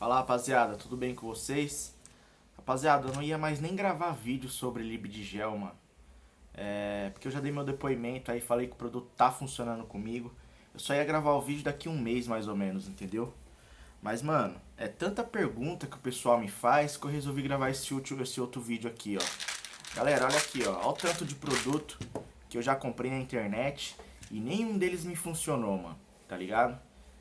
Fala rapaziada, tudo bem com vocês? Rapaziada, eu não ia mais nem gravar vídeo sobre Libdigel, mano. É, porque eu já dei meu depoimento aí, falei que o produto tá funcionando comigo. Eu só ia gravar o vídeo daqui um mês mais ou menos, entendeu? Mas, mano, é tanta pergunta que o pessoal me faz que eu resolvi gravar esse outro, esse outro vídeo aqui, ó. Galera, olha aqui, ó. Olha o tanto de produto que eu já comprei na internet e nenhum deles me funcionou, mano. Tá ligado?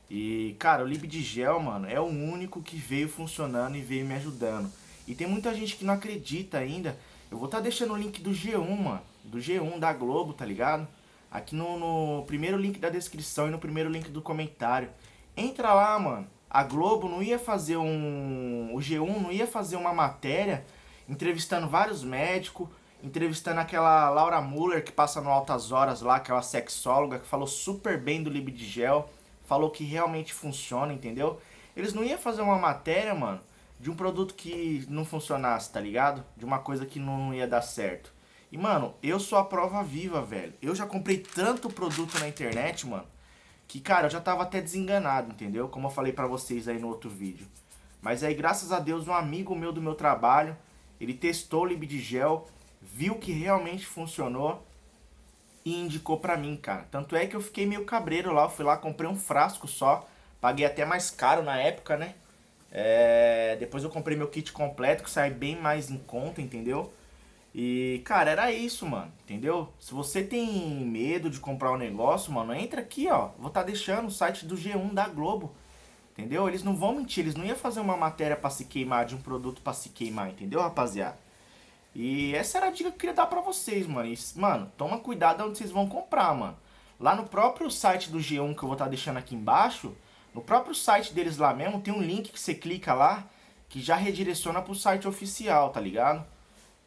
E, cara, o Libdigel, mano, é o único que veio funcionando e veio me ajudando. E tem muita gente que não acredita ainda. Eu vou estar tá deixando o link do G1, mano. Do G1 da Globo, tá ligado? Aqui no, no, primeiro link da descrição e no primeiro link do comentário. Entra lá, mano. A Globo não ia fazer um... O G1 não ia fazer uma matéria entrevistando vários médicos, entrevistando aquela Laura Muller que passa no Altas Horas lá, aquela sexóloga que falou super bem do Libdigel falou que realmente funciona, entendeu? Eles não iam fazer uma matéria, mano, de um produto que não funcionasse, tá ligado? De uma coisa que não ia dar certo. E, mano, eu sou a prova viva, velho. Eu já comprei tanto produto na internet, mano, que, cara, eu já tava até desenganado, entendeu? Como eu falei pra vocês aí no outro vídeo. Mas aí, graças a Deus, um amigo meu do meu trabalho, ele testou o Libdigel, viu que realmente funcionou e indicou pra mim, cara. Tanto é que eu fiquei meio cabreiro lá, eu fui lá, comprei um frasco só, paguei até mais caro na época, né? É... Depois eu comprei meu kit completo, que sai bem mais em conta, entendeu? E, cara, era isso, mano, entendeu? Se você tem medo de comprar um negócio, mano, entra aqui, ó. Vou estar tá deixando o site do G1 da Globo, entendeu? Eles não vão mentir, eles não iam fazer uma matéria pra se queimar, de um produto pra se queimar, entendeu, rapaziada? E essa era a dica que eu queria dar pra vocês, mano. E, mano, toma cuidado onde vocês vão comprar, mano. Lá no próprio site do G1 que eu vou estar tá deixando aqui embaixo, no próprio site deles lá mesmo, tem um link que você clica lá, que já redireciona pro site oficial, tá ligado?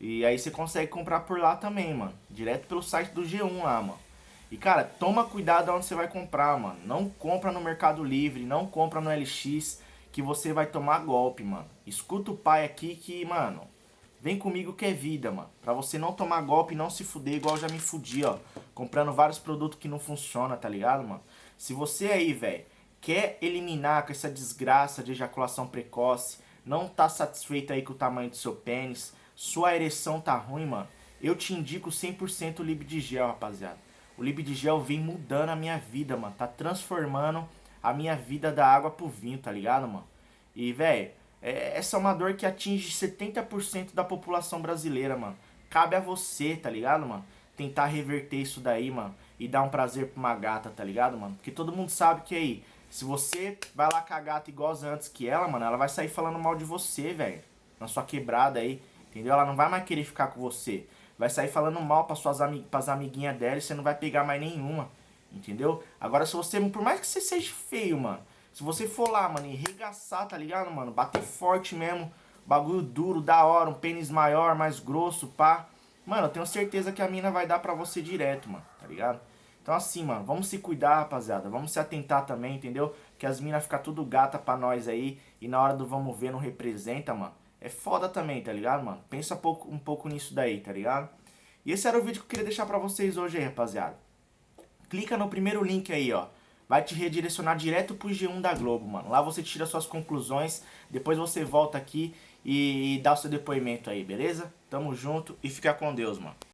E aí você consegue comprar por lá também, mano. Direto pelo site do G1 lá, mano. E, cara, toma cuidado onde você vai comprar, mano. Não compra no Mercado Livre, não compra no LX, que você vai tomar golpe, mano. Escuta o pai aqui que, mano, Vem comigo que é vida, mano. Pra você não tomar golpe e não se fuder igual eu já me fudi, ó. Comprando vários produtos que não funcionam, tá ligado, mano? Se você aí, velho, quer eliminar com essa desgraça de ejaculação precoce, não tá satisfeito aí com o tamanho do seu pênis, sua ereção tá ruim, mano, eu te indico 100% o Libdigel, rapaziada. O Libdigel vem mudando a minha vida, mano. Tá transformando a minha vida da água pro vinho, tá ligado, mano? E, velho, é, essa é uma dor que atinge 70% da população brasileira, mano. Cabe a você, tá ligado, mano? Tentar reverter isso daí, mano. E dar um prazer pra uma gata, tá ligado, mano? Porque todo mundo sabe que aí, se você vai lá com a gata igual antes que ela, mano, ela vai sair falando mal de você, velho. Na sua quebrada aí, entendeu? Ela não vai mais querer ficar com você. Vai sair falando mal para suas amig pras amiguinhas dela e você não vai pegar mais nenhuma. Entendeu? Agora, se você, por mais que você seja feio, mano, se você for lá, mano, e regaçar, tá ligado, mano? Bater forte mesmo, bagulho duro, da hora, um pênis maior, mais grosso, pá. Mano, eu tenho certeza que a mina vai dar pra você direto, mano, tá ligado? Então assim, mano, vamos se cuidar, rapaziada. Vamos se atentar também, entendeu? Que as minas ficam tudo gata pra nós aí. E na hora do vamos ver não representa, mano. É foda também, tá ligado, mano? Pensa pouco, um pouco nisso daí, tá ligado? E esse era o vídeo que eu queria deixar pra vocês hoje aí, rapaziada. Clica no primeiro link aí, ó vai te redirecionar direto pro G1 da Globo, mano. Lá você tira suas conclusões, depois você volta aqui e, e dá o seu depoimento aí, beleza? Tamo junto e fica com Deus, mano.